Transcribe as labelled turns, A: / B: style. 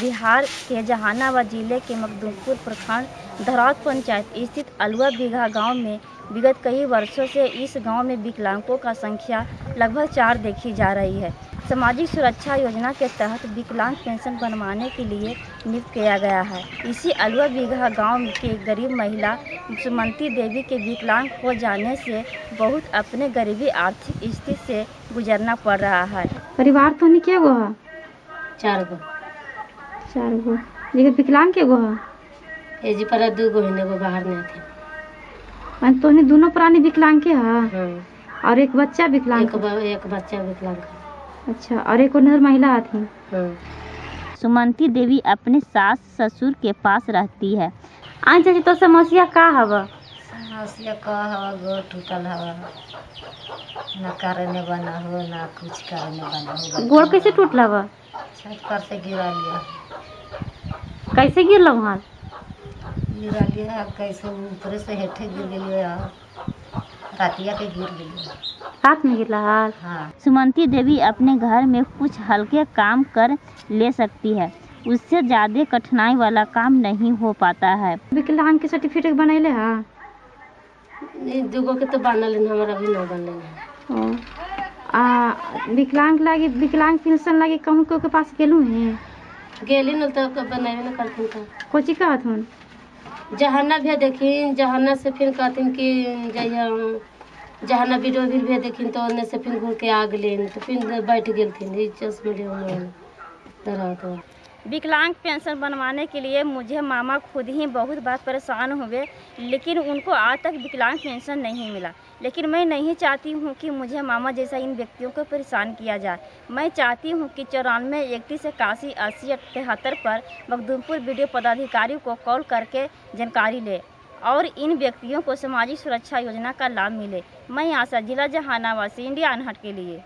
A: बिहार के जहानाबाद ज़िले के मखदूमपुर प्रखंड धरौत पंचायत स्थित अलुआ बीघा गाँव में विगत कई वर्षों से इस गाँव में विकलांगों का संख्या लगभग चार देखी जा रही है। सामाजिक सुरक्षा योजना के तहत विकलांग पेंशन बनवाने के लिए नियुक्त किया गया है। इसी अलुआ बीघा गाँव के गरीब महिला सुमंती देवी के विकलांग हो जाने से बहुत अपने गरीबी आर्थिक स्थिति से गुजरना पड़ रहा है।
B: परिवार तो नहीं क्या गो है
C: चार गो।
B: चार गो। ये विकलांग के गो है?
C: ए जी पर दू गो हिने एगो बाहर नहीं थे।
B: मान तो नहीं दोनों प्राणी विकलांग के है?
C: हाँ।
B: और एक बच्चा विकलांग
C: एक एक बच्चा विकलांग है।
B: अच्छा और एक उधर महिला आती
C: हाँ?
A: सुमंती देवी अपने सास ससुर के पास रहती है।
B: आज चाची तो समस्या का हवा?
C: समस्या का हवा? गो टूटल हवा। न करने बना हो ना कुछ करने बना हो
B: गोड़ कैसे टूटला बा
C: छत पर से गिरा लिया।
B: कैसे गिरल वहाँ?
C: गिरा लिया कैसे ऊपर से हेठे गिर गई रातिया के गिर गई
B: रात में गिरला हाल
C: हाँ।
A: सुमंती देवी अपने घर में कुछ हल्के काम कर ले सकती है। उससे ज़्यादा कठिनाई वाला काम नहीं हो पाता है।
B: विकलांग के सर्टिफिकेट बनैले हा?
C: ये दूगो के तो बनल है, हमारा भी ना बनल है।
B: आ विकलांग लागी विकलांग पेंशन लागी कहूँ के पास गेलू हैं?
C: गेली न तो बनावे न करथिन तो।
B: कोची कहत हन?
C: जहाना भी देखिन जहाना से फिर कहथिन कि जहिया जहाना वीडियो भी भी देखिन तो ओने से फिर घूर के आ गेलिन तो फिर बैठ गेलथिन ई चश्मे ले दरात
A: विकलांग पेंशन बनवाने के लिए मुझे मामा खुद ही बहुत बार परेशान हुए लेकिन उनको आज तक विकलांग पेंशन नहीं मिला। लेकिन मैं नहीं चाहती हूँ कि मुझे मामा जैसा इन व्यक्तियों को परेशान किया जाए। मैं चाहती हूँ कि चौरानवे इकतीस इक्यासी अस्सी तिहत्तर पर मखदूमपुर वीडियो पदाधिकारी को कॉल करके जानकारी ले और इन व्यक्तियों को सामाजिक सुरक्षा योजना का लाभ मिले। मैं आशा, जिला जहानाबाद से, इंडिया अनहट के लिए।